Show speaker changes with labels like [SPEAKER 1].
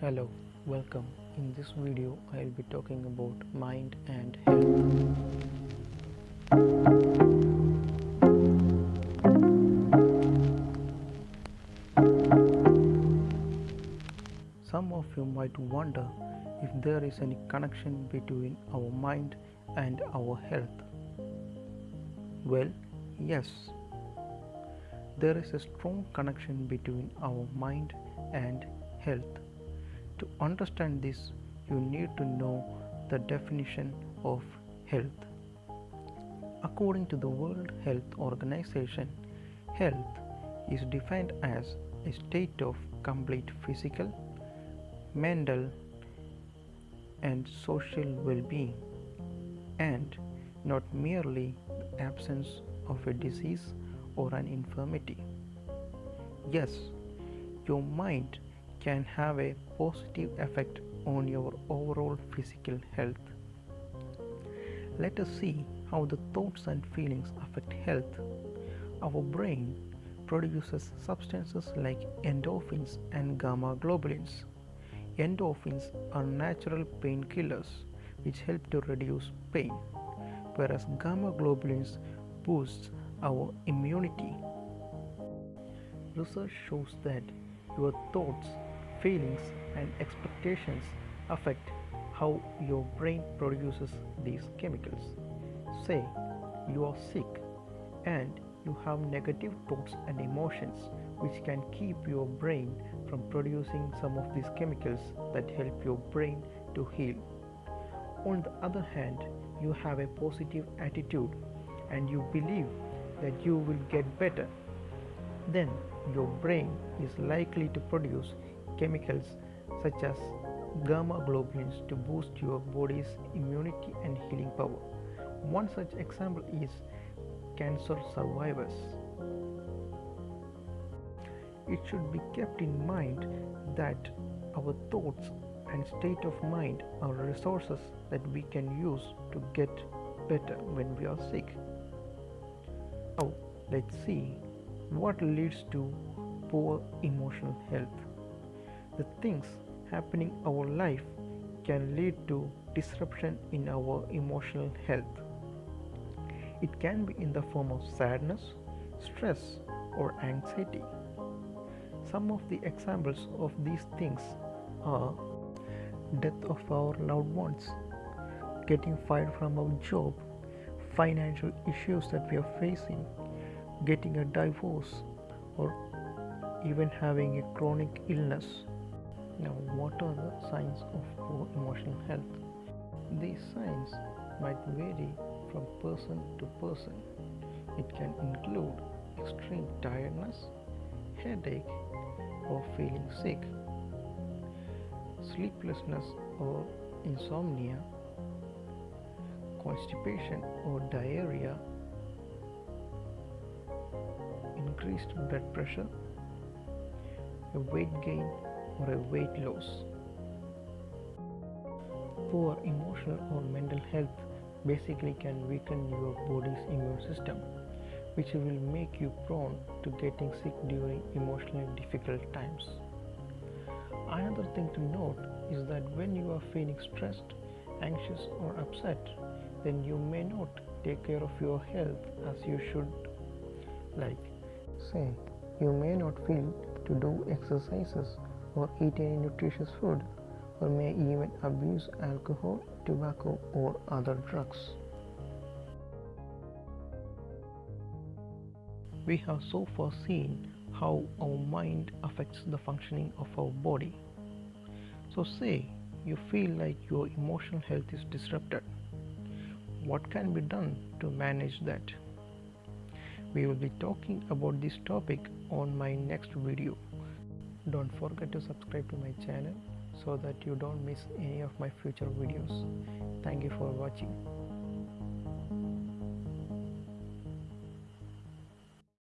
[SPEAKER 1] Hello, welcome. In this video, I'll be talking about mind and health. Some of you might wonder if there is any connection between our mind and our health. Well, yes, there is a strong connection between our mind and health. To understand this, you need to know the definition of health. According to the World Health Organization, health is defined as a state of complete physical, mental, and social well being, and not merely the absence of a disease or an infirmity. Yes, your mind can have a positive effect on your overall physical health. Let us see how the thoughts and feelings affect health. Our brain produces substances like endorphins and gamma globulins. Endorphins are natural painkillers which help to reduce pain, whereas gamma globulins boosts our immunity. Research shows that your thoughts, feelings, and expectations affect how your brain produces these chemicals. Say you are sick and you have negative thoughts and emotions which can keep your brain from producing some of these chemicals that help your brain to heal. On the other hand, you have a positive attitude and you believe that you will get better, then your brain is likely to produce chemicals such as gamma globulins to boost your body's immunity and healing power. One such example is cancer survivors. It should be kept in mind that our thoughts and state of mind are resources that we can use to get better when we are sick. Now, let's see what leads to poor emotional health. The things happening our life can lead to disruption in our emotional health. It can be in the form of sadness, stress, or anxiety. Some of the examples of these things are death of our loved ones, getting fired from our job, financial issues that we are facing, getting a divorce, or even having a chronic illness. Now, what are the signs of poor emotional health? These signs might vary from person to person. It can include extreme tiredness, headache, or feeling sick, sleeplessness or insomnia, constipation or diarrhea, increased blood pressure, weight gain or a weight loss. Poor emotional or mental health basically can weaken your body's immune system, which will make you prone to getting sick during emotionally difficult times. Another thing to note is that when you are feeling stressed, anxious, or upset, then you may not take care of your health as you should. Like, say, you may not feel to do exercises or eat any nutritious food, or may even abuse alcohol, tobacco, or other drugs. We have so far seen how our mind affects the functioning of our body. So, say you feel like your emotional health is disrupted. What can be done to manage that? We will be talking about this topic on my next video. Don't forget to subscribe to my channel so that you don't miss any of my future videos. Thank you for watching.